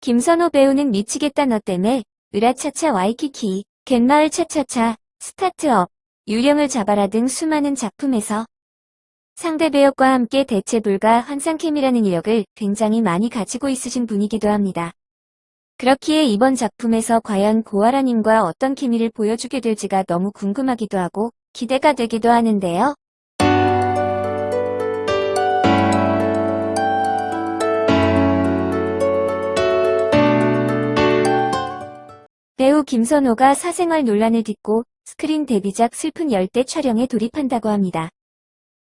김선호 배우는 미치겠다 너 때문에 으라차차 와이키키, 갯마을 차차차, 스타트업, 유령을 잡아라 등 수많은 작품에서 상대 배역과 함께 대체 불가 환상캠이라는 이력을 굉장히 많이 가지고 있으신 분이기도 합니다. 그렇기에 이번 작품에서 과연 고아라님과 어떤 케미를 보여주게 될지가 너무 궁금하기도 하고 기대가 되기도 하는데요. 배우 김선호가 사생활 논란을 딛고 스크린 데뷔작 슬픈 열대 촬영에 돌입한다고 합니다.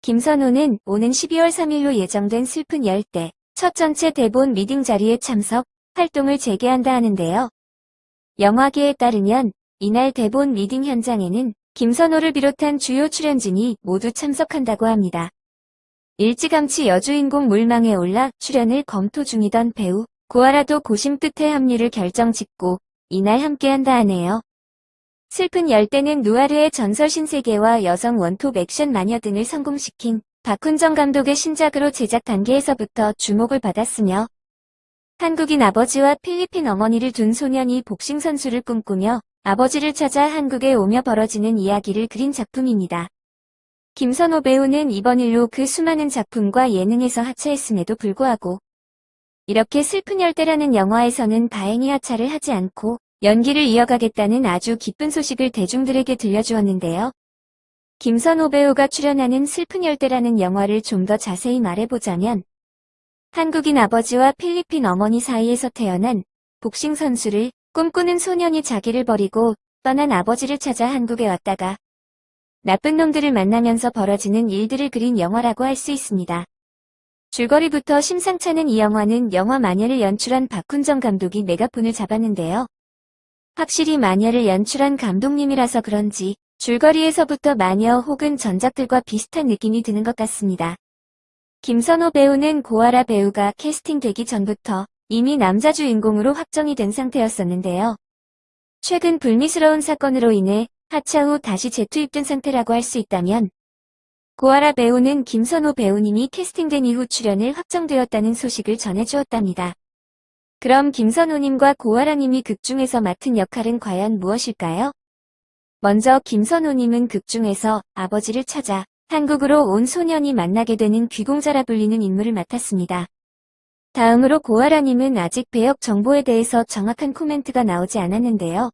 김선호는 오는 12월 3일로 예정된 슬픈 열대 첫 전체 대본 미팅 자리에 참석, 활동을 재개한다 하는데요. 영화계에 따르면 이날 대본 미팅 현장에는 김선호를 비롯한 주요 출연진이 모두 참석한다고 합니다. 일찌감치 여주인공 물망에 올라 출연을 검토 중이던 배우 고아라도 고심 끝에 합류를 결정 짓고 이날 함께한다 하네요. 슬픈 열대는 누아르의 전설 신세계와 여성 원톱 액션 마녀 등을 성공시킨 박훈정 감독의 신작으로 제작 단계에서부터 주목을 받았으며 한국인 아버지와 필리핀 어머니를 둔 소년이 복싱 선수를 꿈꾸며 아버지를 찾아 한국에 오며 벌어지는 이야기를 그린 작품입니다. 김선호 배우는 이번 일로 그 수많은 작품과 예능에서 하차했음에도 불구하고 이렇게 슬픈 열대라는 영화에서는 다행히 하차를 하지 않고 연기를 이어가겠다는 아주 기쁜 소식을 대중들에게 들려주었는데요. 김선호 배우가 출연하는 슬픈 열대라는 영화를 좀 더 자세히 말해보자면 한국인 아버지와 필리핀 어머니 사이에서 태어난 복싱 선수를 꿈꾸는 소년이 자기를 버리고 떠난 아버지를 찾아 한국에 왔다가 나쁜 놈들을 만나면서 벌어지는 일들을 그린 영화라고 할 수 있습니다. 줄거리부터 심상찮은 이 영화는 영화 마녀를 연출한 박훈정 감독이 메가폰을 잡았는데요. 확실히 마녀를 연출한 감독님이라서 그런지 줄거리에서부터 마녀 혹은 전작들과 비슷한 느낌이 드는 것 같습니다. 김선호 배우는 고아라 배우가 캐스팅되기 전부터 이미 남자 주인공으로 확정이 된 상태였었는데요. 최근 불미스러운 사건으로 인해 하차 후 다시 재투입된 상태라고 할 수 있다면 고아라 배우는 김선호 배우님이 캐스팅된 이후 출연을 확정되었다는 소식을 전해주었답니다. 그럼 김선호님과 고아라님이 극중에서 맡은 역할은 과연 무엇일까요? 먼저 김선호님은 극중에서 아버지를 찾아 한국으로 온 소년이 만나게 되는 귀공자라 불리는 인물을 맡았습니다. 다음으로 고아라님은 아직 배역 정보에 대해서 정확한 코멘트가 나오지 않았는데요.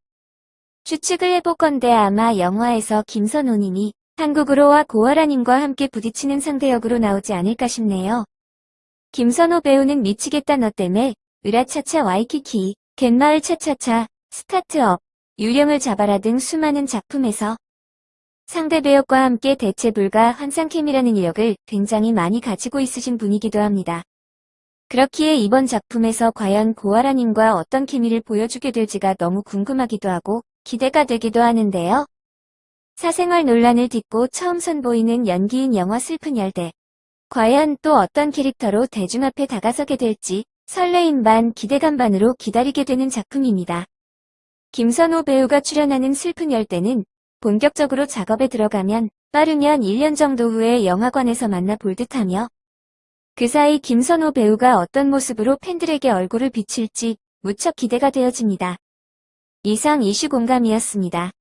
추측을 해보건대 아마 영화에서 김선호님이 한국으로와 고아라님과 함께 부딪히는 상대 역으로 나오지 않을까 싶네요. 김선호 배우는 미치겠다 너 때문에 으라차차 와이키키, 갯마을 차차차, 스타트업, 유령을 잡아라 등 수많은 작품에서 상대 배역과 함께 대체 불가 환상캠이라는 이력을 굉장히 많이 가지고 있으신 분이기도 합니다. 그렇기에 이번 작품에서 과연 고아라님과 어떤 케미를 보여주게 될지가 너무 궁금하기도 하고 기대가 되기도 하는데요. 사생활 논란을 딛고 처음 선보이는 연기인 영화 슬픈 열대. 과연 또 어떤 캐릭터로 대중 앞에 다가서게 될지 설레임 반 기대감 반으로 기다리게 되는 작품입니다. 김선호 배우가 출연하는 슬픈 열대는 본격적으로 작업에 들어가면 빠르면 1년 정도 후에 영화관에서 만나 볼 듯하며 그 사이 김선호 배우가 어떤 모습으로 팬들에게 얼굴을 비칠지 무척 기대가 되어집니다. 이상 이슈 공감이었습니다.